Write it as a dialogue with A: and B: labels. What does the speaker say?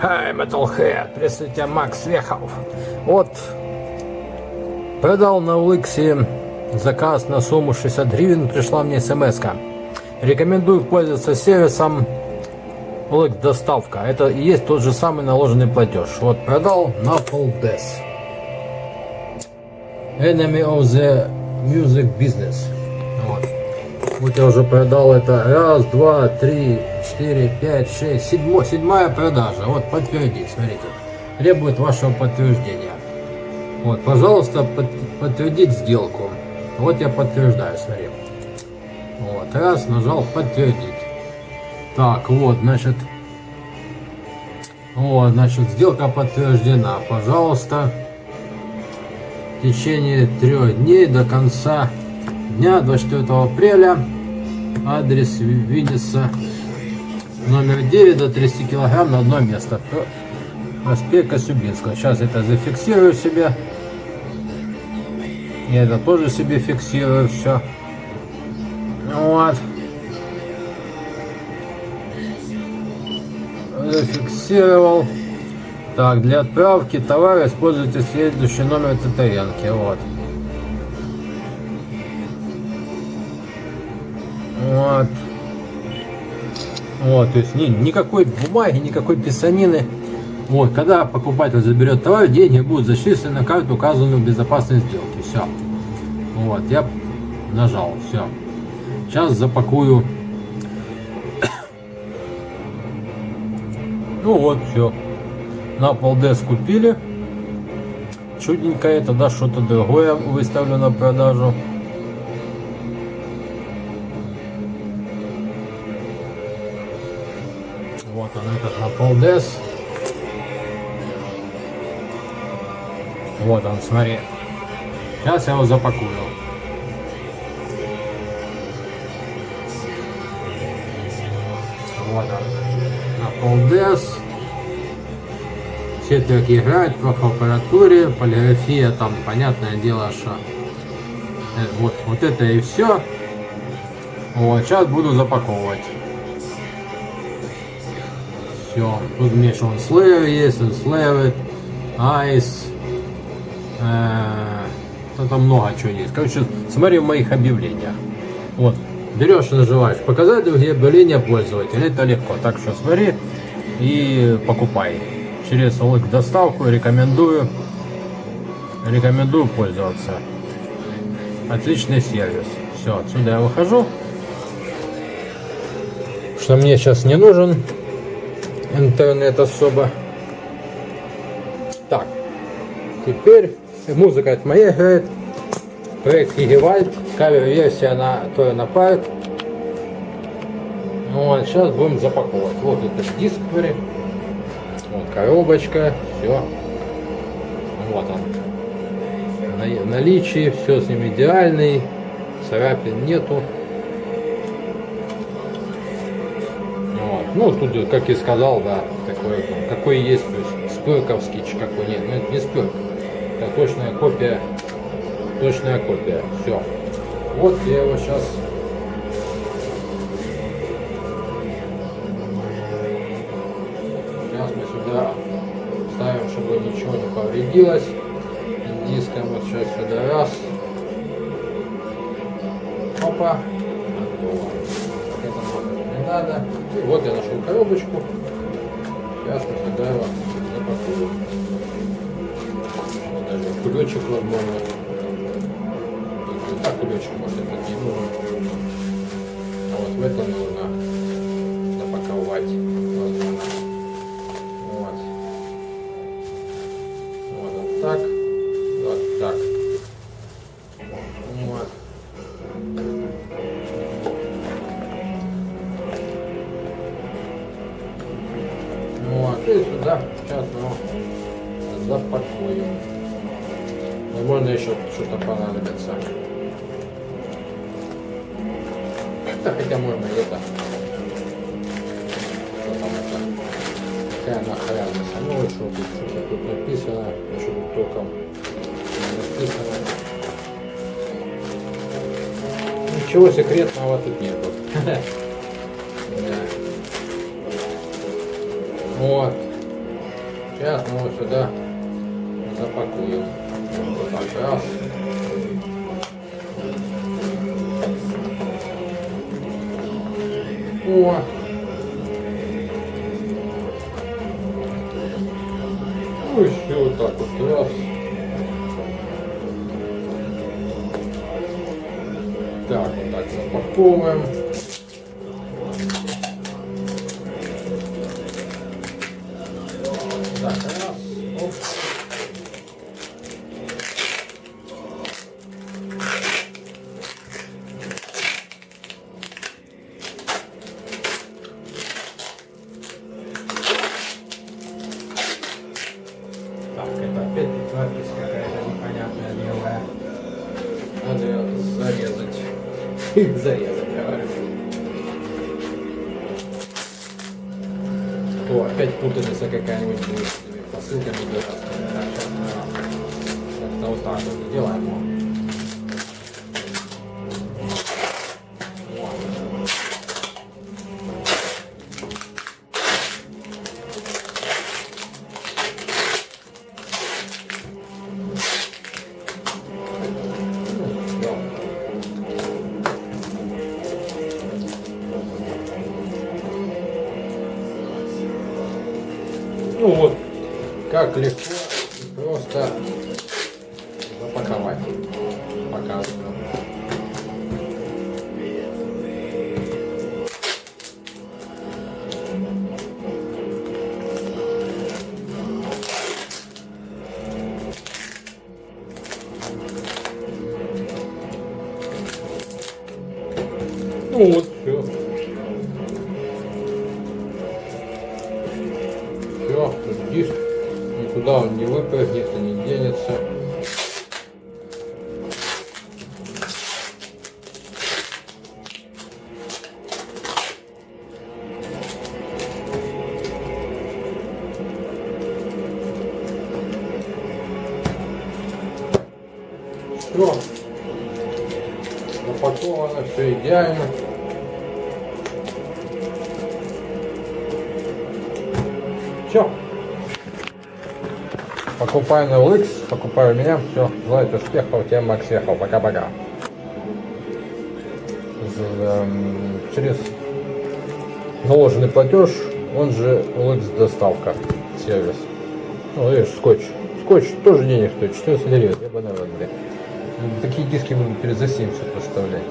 A: Хай, Metalhead, приветствую тебя, Макс Вехов. Вот, продал на Уликсе заказ на сумму 60 гривен, пришла мне смс -ка. Рекомендую пользоваться сервисом Уликс доставка. Это и есть тот же самый наложенный платеж. Вот, продал на Poldes. Enemy of the Music Business. Вот. Вот я уже продал это раз, два, три, четыре, пять, шесть, седьмой, седьмая продажа. Вот подтвердить, смотрите. Требует вашего подтверждения. Вот, пожалуйста, под, подтвердить сделку. Вот я подтверждаю, смотри. Вот, раз, нажал подтвердить. Так, вот, значит, вот, значит, сделка подтверждена. Пожалуйста, в течение трех дней до конца дня 24 апреля адрес Винниса номер 9 до 30 килограмм на одно место. Проспект Косюбинского. Сейчас это зафиксирую себе. Я это тоже себе фиксирую все вот. Зафиксировал. Так для отправки товара используйте следующий номер ТТНки вот. Вот. Вот, то есть ни, никакой бумаги, никакой писанины. Вот, когда покупатель заберет товар, деньги будут зачислены на карту, указанную в безопасной сделке. Все. Вот, я нажал, все. Сейчас запакую. Ну вот, все. На полдес купили. Чудненько это, да, что-то другое выставлю на продажу. Вот он этот на полдес. Вот он, смотри. Сейчас я его запакую. Вот он. На полдес. Все треки играют, в аппаратуре, полиграфия там, понятное дело, что э, вот, вот это и все. Вот, сейчас буду запаковывать все. Тут еще он Slayer есть, он Slayer, Ice. Э, там много чего есть. Короче, смотри в моих объявлениях. Вот. Берешь нажимаешь. Показать другие объявления пользователя. Это легко. Так что смотри и покупай. Через лык доставку рекомендую. Рекомендую пользоваться. Отличный сервис. Все, отсюда я выхожу. Что мне сейчас не нужен интернет особо. Так, теперь музыка от моя играет. Проект Гигевальд, кавер-версия на Торна Парк. Вот, сейчас будем запаковывать. Вот этот диск, смотри. Вот коробочка, все. Вот он. На наличии, все с ним идеальный. Царапин нету. Ну, тут, как и сказал, да, такой, какой есть, то есть спирковский, какой нет. Но это не спирк. Это точная копия, точная копия. Все. Вот я его сейчас Сейчас мы сюда ставим, чтобы ничего не повредилось. Диском вот сейчас сюда раз. Опа. Не надо. И вот я нашел коробочку. Сейчас мы сюда его запакую. Даже кулечек возможно. Так кулечек может быть не нужен. А вот в это нужно Вот, и сюда сейчас мы запакуем. Возможно, еще что-то понадобится. Да, хотя можно это. Что там это? Какая нахряность? Ну, что тут, что тут написано, что тут током написано. Ничего секретного тут нету. Вот. Сейчас мы его сюда запакуем. Вот так. О! Ну еще вот так вот раз. Так, вот так запаковываем. Зарезать, говорю. То опять путаница какая-нибудь будет с этими посылками дурацкими. Так, сейчас вот так вот сделаем. Ну вот, как легко просто запаковать. Показываю. Ну вот, все. Диск. Никуда он не выпрыгнет и не денется. Все. Запаковано, все идеально. Все. Покупай на OLX, покупай у меня. Все. Желаю успехов. Тебе Макс ехал. Пока-пока. Эм, Через наложенный платеж, он же OLX доставка сервис. Ну, видишь, скотч. Скотч тоже денег стоит. 14 гривен. Я бы, наверное, Такие диски буду перед за 70 выставлять.